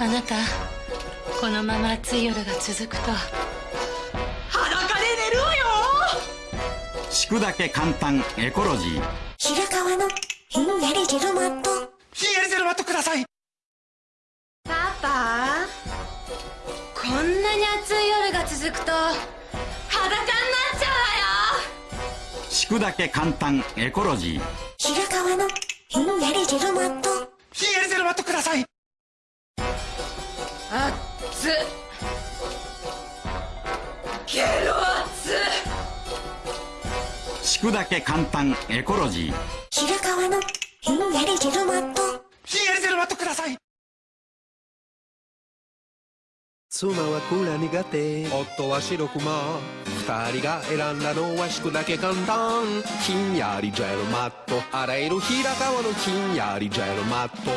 あなたこのまま暑い夜が続くと。裸で寝るわよ。敷くだけ簡単。エコロジー。白川のひんやりジェルマット。ひんやりジェルマットください。パパこんなに暑い夜が続くと裸になっちゃうわよ。敷くだけ簡単。エコロジー。白川のひんやりジェルマット熱っ。ゲロ熱っ。敷くだけ簡単。エコロジー。白川のひんやりジェルマット。ひんやりジェルマットください妻はク苦手。夫は白クマ二人が選んだのは敷くだけ簡単。ひんやりジェルマット。洗える平川のひんやりジェルマット。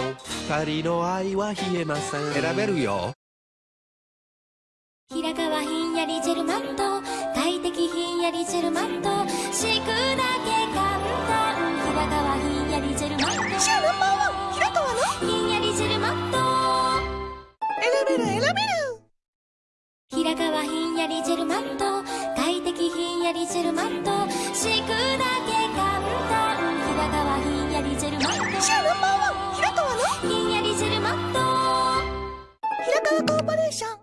二人の愛は冷えません。選べるよ。平川ひんやりジェルマット。快適ひんやりジェルマット。敷くだけやりジェルマット。快適ひんやりジェルマット。敷くだけ簡単。平川ひんやりジェルマット。シェアナンバーワン平川の？ひんやりジェルマット。平川コーポレーション。